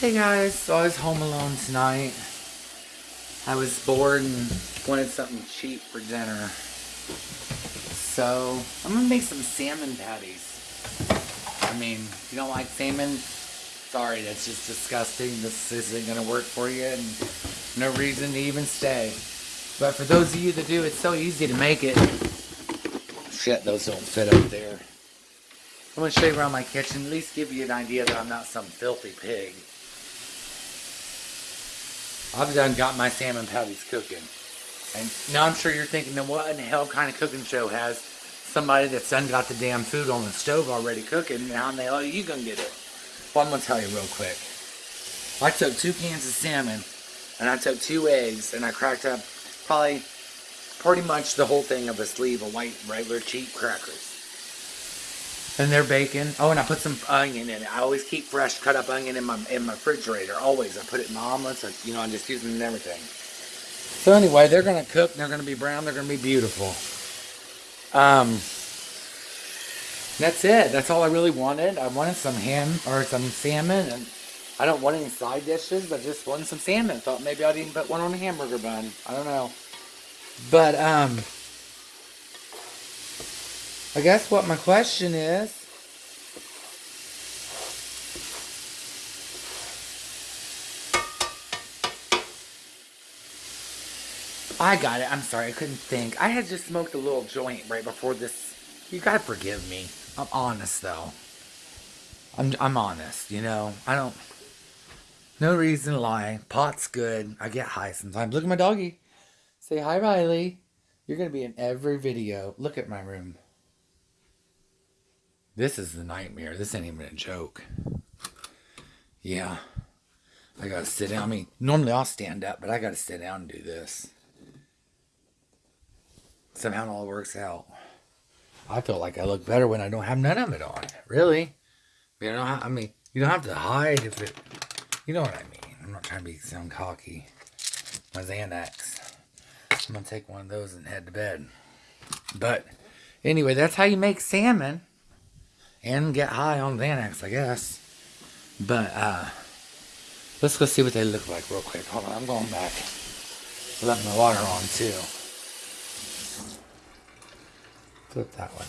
Hey guys, so I was home alone tonight. I was bored and wanted something cheap for dinner. So, I'm gonna make some salmon patties. I mean, if you don't like salmon, sorry, that's just disgusting. This isn't gonna work for you and no reason to even stay. But for those of you that do, it's so easy to make it. Shit, those don't fit up there. I'm gonna show you around my kitchen, at least give you an idea that I'm not some filthy pig. I've done got my salmon patties cooking. And now I'm sure you're thinking, then what in the hell kind of cooking show has somebody that's done got the damn food on the stove already cooking, how in the hell are you gonna get it? Well, I'm gonna tell you real quick. I took two cans of salmon, and I took two eggs, and I cracked up probably pretty much the whole thing of a sleeve of white regular cheap crackers. And they're bacon. Oh, and I put some onion in it. I always keep fresh cut up onion in my in my refrigerator. Always. I put it in my omelets. I, you know, I'm just use them in everything. So anyway, they're gonna cook. They're gonna be brown. They're gonna be beautiful. Um, that's it. That's all I really wanted. I wanted some ham or some salmon, and I don't want any side dishes, but just wanted some salmon. Thought maybe I'd even put one on a hamburger bun. I don't know. But um. I guess what my question is I got it. I'm sorry. I couldn't think. I had just smoked a little joint right before this. You gotta forgive me. I'm honest though. I'm I'm honest. You know. I don't. No reason to lie. Pot's good. I get high sometimes. Look at my doggy. Say hi, Riley. You're gonna be in every video. Look at my room. This is the nightmare. This ain't even a joke. Yeah. I gotta sit down. I mean, normally I'll stand up, but I gotta sit down and do this. Somehow it all works out. I feel like I look better when I don't have none of it on. Really? You know, I mean, you don't have to hide if it. You know what I mean. I'm not trying to be sound cocky. My Xanax. I'm gonna take one of those and head to bed. But anyway, that's how you make salmon and get high on Xanax, I guess. But uh, let's go see what they look like real quick. Hold on, I'm going back. Let my water on too. Flip that one.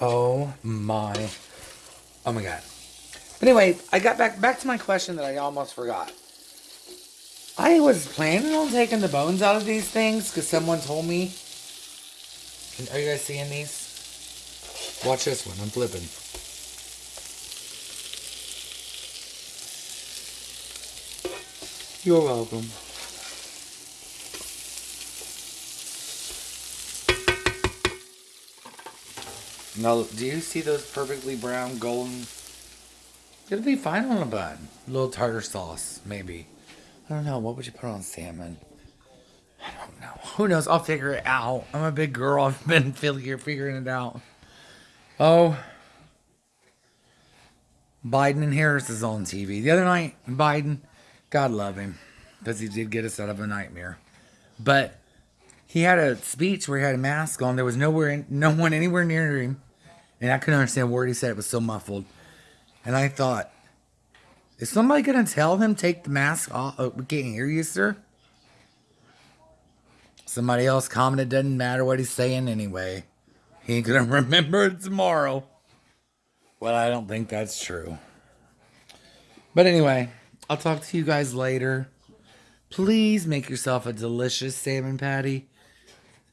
Oh my, oh my god. But anyway, I got back back to my question that I almost forgot. I was planning on taking the bones out of these things because someone told me. Are you guys seeing these? Watch this one. I'm flipping. You're welcome. Now, do you see those perfectly brown, golden? It'll be fine on a bun. A little tartar sauce, maybe. I don't know. What would you put on salmon? I don't know. Who knows? I'll figure it out. I'm a big girl. I've been figuring it out. Oh, Biden and Harris is on TV. The other night, Biden, God love him, because he did get us out of a nightmare. But he had a speech where he had a mask on. There was nowhere, no one anywhere near him, and I couldn't understand a word he said. It was so muffled, and I thought, is somebody gonna tell him take the mask off? Oh, we can't hear you, sir. Somebody else commented, doesn't matter what he's saying anyway. He ain't gonna remember it tomorrow. Well, I don't think that's true. But anyway, I'll talk to you guys later. Please make yourself a delicious salmon patty.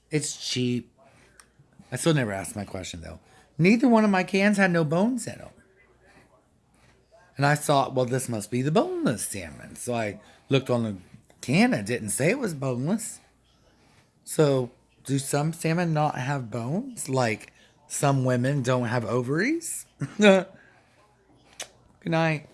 It's cheap. I still never asked my question though. Neither one of my cans had no bones in them. And I thought, well, this must be the boneless salmon. So I looked on the can. It didn't say it was boneless. So do some salmon not have bones? Like some women don't have ovaries? Good night.